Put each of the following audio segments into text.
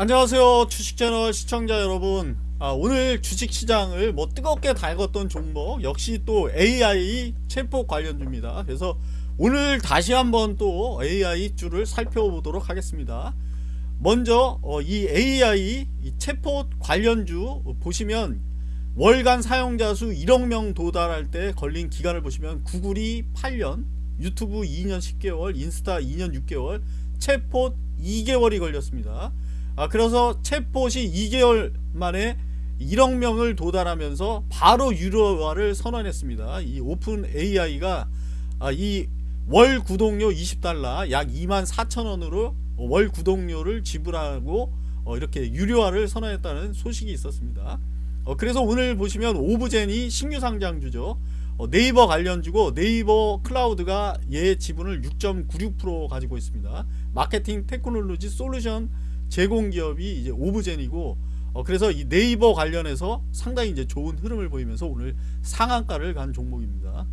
안녕하세요 주식채널 시청자 여러분. 아, 오늘 주식시장을 뭐 뜨겁게 달궜던 종목 역시 또 AI 챗봇 관련주입니다. 그래서 오늘 다시 한번 또 AI 주를 살펴보도록 하겠습니다. 먼저 어, 이 AI 이 챗봇 관련주 보시면 월간 사용자 수 1억명 도달할 때 걸린 기간을 보시면 구글이 8년 유튜브 2년 10개월 인스타 2년 6개월 챗봇 2개월이 걸렸습니다 아 그래서 챗봇이 2개월 만에 1억 명을 도달하면서 바로 유료화를 선언했습니다. 이 OpenAI가 아, 이 월 구독료 20달러 약 2만 4천원으로 월 구독료를 지불하고 어, 이렇게 유료화를 선언했다는 소식이 있었습니다. 어, 그래서 오늘 보시면 오브젠이 신규 상장주죠. 어, 네이버 관련주고 네이버 클라우드가 얘 지분을 6.96% 가지고 있습니다. 마케팅 테크놀로지 솔루션 제공기업이 이제 오브젠이고 어, 그래서 이 네이버 관련해서 상당히 이제 좋은 흐름을 보이면서 오늘 상한가를 간 종목입니다.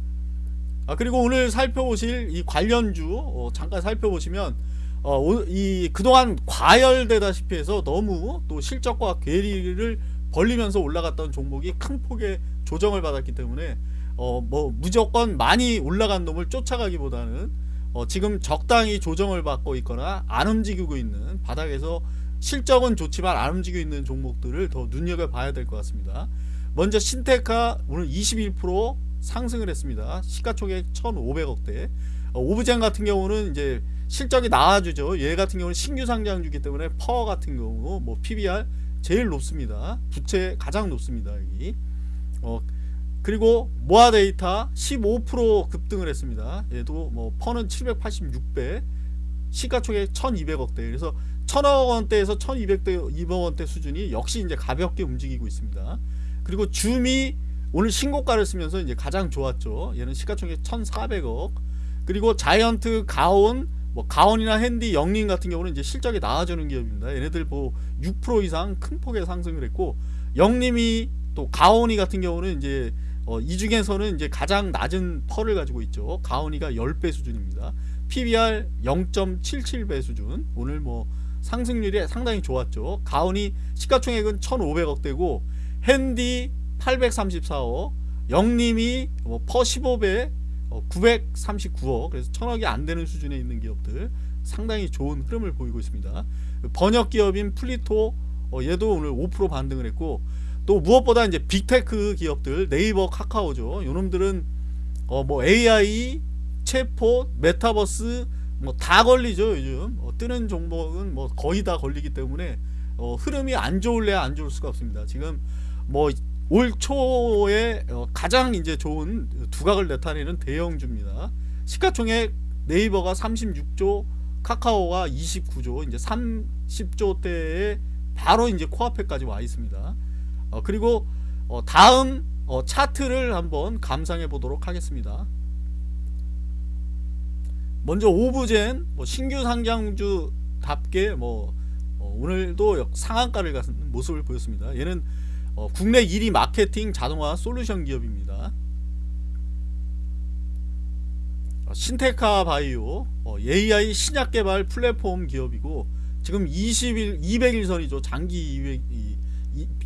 아 그리고 오늘 살펴보실 이 관련주 어, 잠깐 살펴보시면 어, 이 그동안 과열되다시피 해서 너무 또 실적과 괴리를 벌리면서 올라갔던 종목이 큰 폭의 조정을 받았기 때문에 어, 뭐 무조건 많이 올라간 놈을 쫓아가기보다는 어, 지금 적당히 조정을 받고 있거나 안 움직이고 있는 바닥에서 실적은 좋지만 안 움직이고 있는 종목들을 더 눈여겨봐야 될 것 같습니다. 먼저 신테카 오늘 21% 상승을 했습니다. 시가총액 1,500억대. 어, 오브젠 같은 경우는 이제 실적이 나와주죠. 얘 같은 경우는 신규 상장주기 때문에 파워 같은 경우 뭐 PBR 제일 높습니다. 부채 가장 높습니다. 여기. 어, 그리고 모아 데이터 15% 급등을 했습니다. 얘도 뭐 퍼는 786배, 시가총액 1200억대. 그래서 1000억 원대에서 1200대 2억 원대 수준이 역시 이제 가볍게 움직이고 있습니다. 그리고 줌이 오늘 신고가를 쓰면서 이제 가장 좋았죠. 얘는 시가총액 1400억. 그리고 자이언트 가온 뭐 가온이나 핸디 영림 같은 경우는 이제 실적이 나아지는 기업입니다. 얘네들 뭐 6% 이상 큰 폭의 상승을 했고 영림이 또 가온이 같은 경우는 이제 어, 이 중에서는 이제 가장 낮은 펄을 가지고 있죠. 가온이가 10배 수준입니다. PBR 0.77배 수준. 오늘 뭐 상승률이 상당히 좋았죠. 가온이 시가총액은 1,500억대고 핸디 834억, 영림이 뭐 퍼 15배 939억 그래서 천억이 안 되는 수준에 있는 기업들 상당히 좋은 흐름을 보이고 있습니다. 번역 기업인 플리토 어, 얘도 오늘 5% 반등을 했고 또 무엇보다 이제 big tech 기업들 네이버 카카오죠. 요놈들은 어 뭐 AI 체포 메타버스 뭐 다 걸리죠 요즘. 어 뜨는 종목은 뭐 거의 다 걸리기 때문에 어 흐름이 안 좋을래야 안 좋을 수가 없습니다. 지금 뭐 올 초에 어 가장 이제 좋은 두각을 나타내는 대형주입니다. 시가총액 네이버가 36조 카카오가 29조 이제 30조대에 바로 이제 코앞에까지 와 있습니다 어, 그리고 어, 다음 어, 차트를 한번 감상해 보도록 하겠습니다. 먼저 오브젠 뭐 신규 상장주답게 뭐 어, 오늘도 상한가를 가는 모습을 보였습니다. 얘는 어, 국내 1위 마케팅 자동화 솔루션 기업입니다. 어, 신테카 바이오 AI 신약 개발 플랫폼 기업이고 지금 20일 200일선이죠. 장기 200,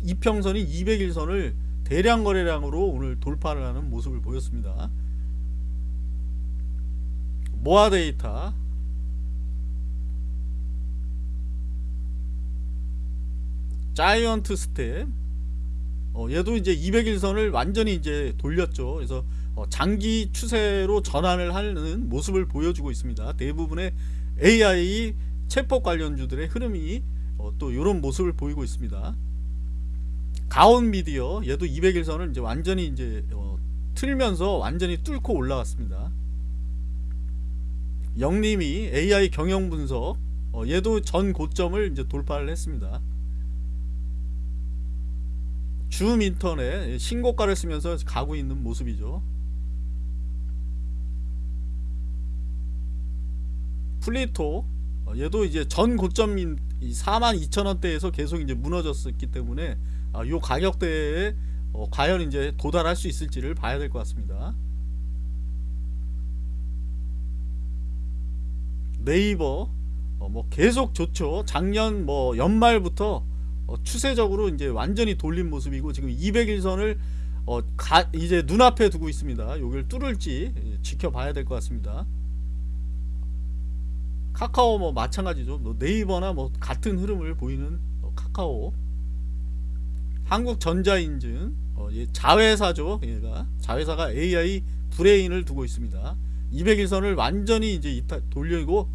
이평선이 200일선을 대량 거래량으로 오늘 돌파를 하는 모습을 보였습니다. 모아 데이터 자이언트 스텝 어, 얘도 이제 200일선을 완전히 이제 돌렸죠. 그래서 어, 장기 추세로 전환을 하는 모습을 보여주고 있습니다. 대부분의 AI 챗봇 관련주들의 흐름이 어, 또 이런 모습을 보이고 있습니다. 가온 미디어 얘도 200일선을 이제 완전히 이제 어, 틀면서 완전히 뚫고 올라왔습니다. 영림이 AI 경영 분석 어, 얘도 전 고점을 이제 돌파를 했습니다. 줌 인터넷 신고가를 쓰면서 가고 있는 모습이죠. 플리토 어, 얘도 이제 전 고점인 42,000원대에서 계속 이제 무너졌었기 때문에 아, 요 가격대에 어, 과연 이제 도달할 수 있을지를 봐야 될 것 같습니다. 네이버 어, 뭐 계속 좋죠. 작년 뭐 연말부터 어, 추세적으로 이제 완전히 돌린 모습이고 지금 200일선을 어, 가, 이제 눈앞에 두고 있습니다. 여기를 뚫을지 지켜봐야 될 것 같습니다. 카카오 뭐 마찬가지죠. 뭐 네이버나 뭐 같은 흐름을 보이는 어, 카카오, 한국전자인증, 어, 얘 자회사죠. 얘가 자회사가 AI 브레인을 두고 있습니다. 200일선을 완전히 이제 돌리고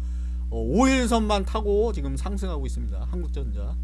어, 5일선만 타고 지금 상승하고 있습니다. 한국전자.